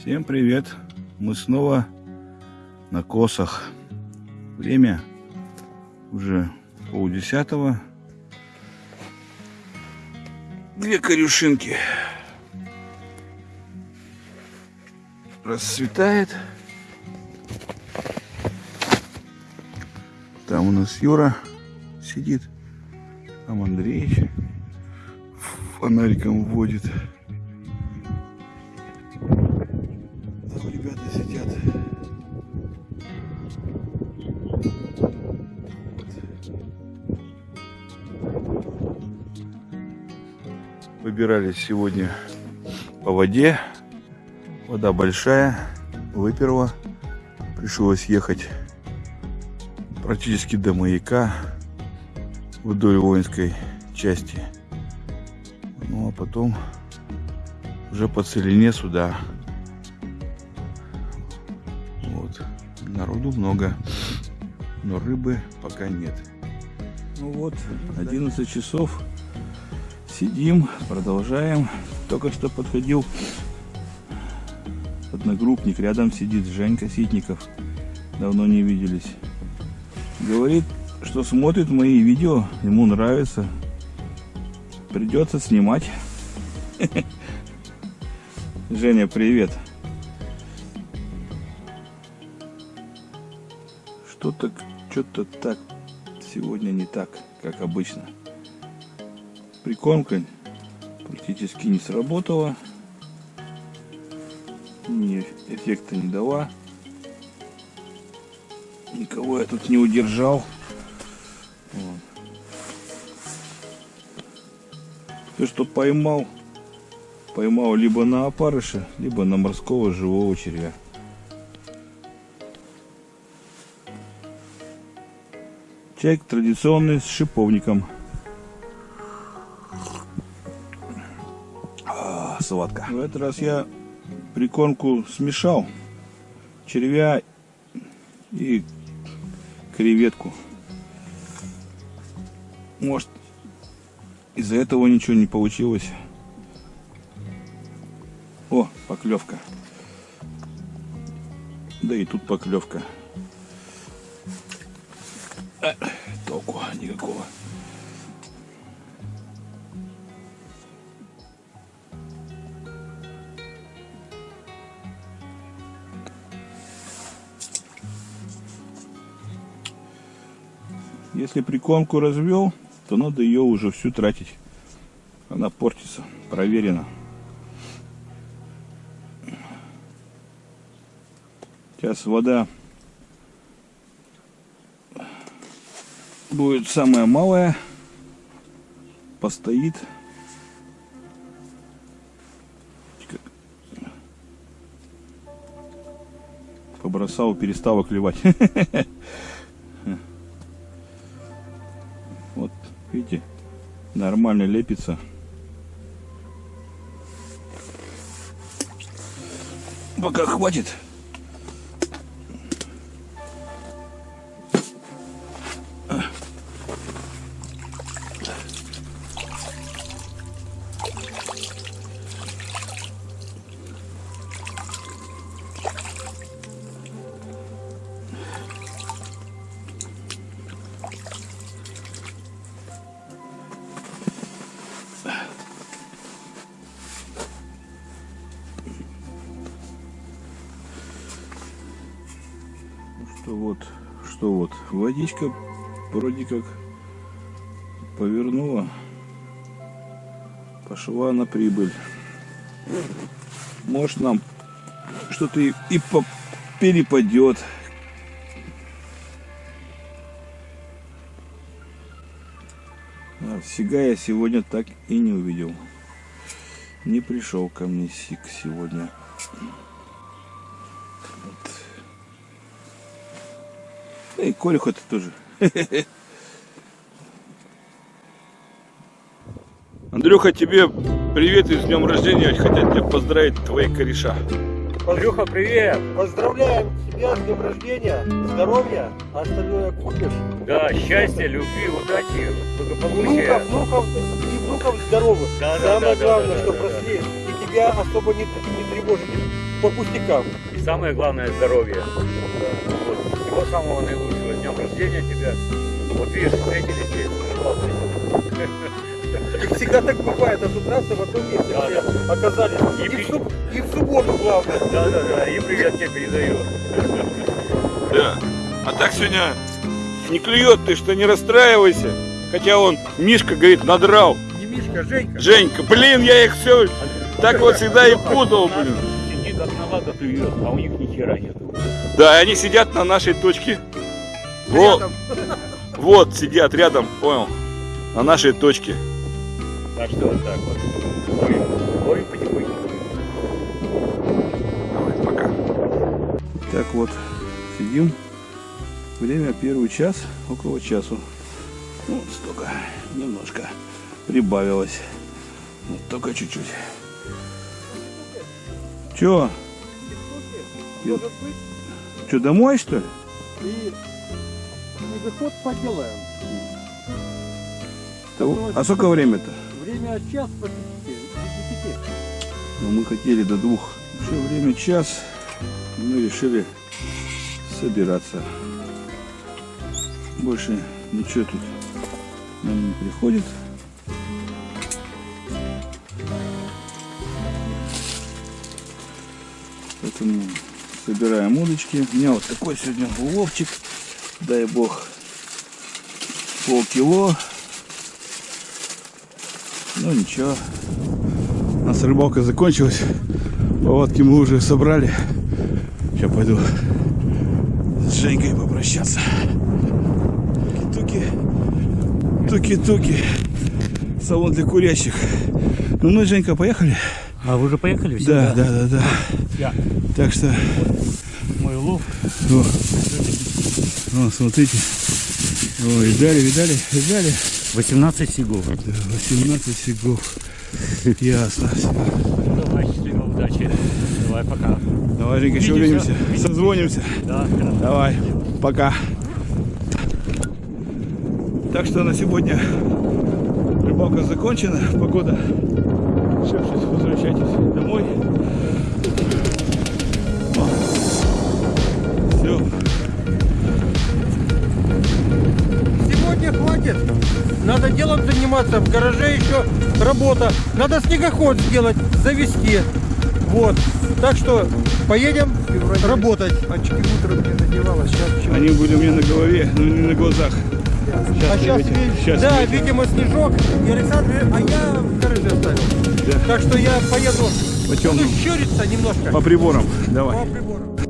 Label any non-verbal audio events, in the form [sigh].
Всем привет! Мы снова на косах. Время уже полдесятого. Две корюшинки. Расцветает. Там у нас Юра сидит. Там Андреевич фонариком вводит. Выбирались сегодня по воде. Вода большая, выперла. Пришлось ехать практически до маяка вдоль воинской части. Ну а потом уже по целине сюда. Вот. Народу много, но рыбы пока нет. Ну вот, 11 часов. Сидим, продолжаем. Только что подходил одногруппник, рядом сидит Женька Ситников. Давно не виделись. Говорит, что смотрит мои видео, ему нравится. Придется снимать. [laughs] Женя, привет. Что-то, что-то так сегодня не так, как обычно. Прикормка практически не сработала. Ни эффекта не дала. Никого я тут не удержал. Вот. Все, что поймал, поймал либо на опарыша, либо на морского живого червя. Чай традиционный с шиповником. Сладко. В этот раз я прикормку смешал. Червя и креветку. Может, из-за этого ничего не получилось. О, поклевка. Да и тут поклевка. А, толку никакого. Если прикормку развел, то надо ее уже всю тратить. Она портится, проверено. Сейчас вода будет самая малая, постоит. Побросал, перестала клевать. [laughs] Вот, видите, нормально лепится. Пока хватит. Вот, что вот, водичка вроде как повернула, пошла на прибыль. Может нам что-то и, и перепадет. А, Сига я сегодня так и не увидел. Не пришел ко мне Сик сегодня. Да и Колюха-то тоже. [laughs] Андрюха, тебе привет и с днем рождения. Хотят тебя поздравить твои кореша. Андрюха, привет! Поздравляем тебя с днем рождения, здоровья, а остальное купишь. Да, счастья, любви, удачи, благополучия. Внуков, внуков и внуков здоровых. Да, да, Самое да, да, главное, да, что да, росли и тебя особо не, не тревожит по пустякам. И самое главное здоровье. Вот. Всего самого наилучшего. Днем рождения тебя. Вот видишь, встретились здесь. И всегда так бывает, а с утра в одном месте Да, все оказались. И И, при- в, суб- и в субботу, главное. Да, да, да. И привет тебе передаю. Да. А так сегодня не клюет, ты что, не расстраивайся. Хотя он, Мишка, говорит, надрал. Не Мишка, а Женька. Женька, блин, я их все так вот всегда и путал, блин. Сидит одна клюет, а у них ни хера нету. Да, они сидят на нашей точке. Вот, вот сидят рядом, понял, на нашей точке. Так что вот так вот. Ловим, ловим потихоньку. Давай, пока. Так вот, сидим. Время первый час, около часу. Ну, столько, немножко прибавилось. Вот только чуть-чуть. Чё? Может быть, Чё, домой что ли? и снегоход поделаем. Да, А сколько время-то? Время час по 10. Ну, мы хотели до двух. Еще время час. Мы решили собираться. Больше ничего тут нам не приходит. Поэтому собираем удочки. У меня вот такой сегодня уловчик. Дай бог полкило. Ну ничего. У нас рыбалка закончилась. Поводки мы уже собрали. Сейчас пойду с Женькой попрощаться. Туки, туки-туки. Салон для курящих. Ну мы, Женька, поехали? А вы уже поехали Да, да, да, да. Я. Так что, Мой улов. о, о, смотрите. О, видали, видали, видали? 18 сигов. Да, 18 фигов. Ясно. Давай, счастливо, удачи. Давай, пока. Давай, Женька, еще Увидимся. увидимся. Созвонимся. Да, Давай, пока. Так что на сегодня рыбалка закончена, погода. Все, сейчас возвращайтесь домой. Все. Сегодня хватит. Надо делом заниматься. В гараже еще работа. Надо снегоход сделать, завести. Вот. Так что поедем работать. Очки утром не надевала, сейчас? Они были у меня на голове, но не на глазах. Сейчас, А сейчас, сейчас да, видите. видимо, снежок. И Александр, а я в гараже оставил. Да. Так что я поеду. По Буду щуриться немножко. По приборам. Давай. По приборам.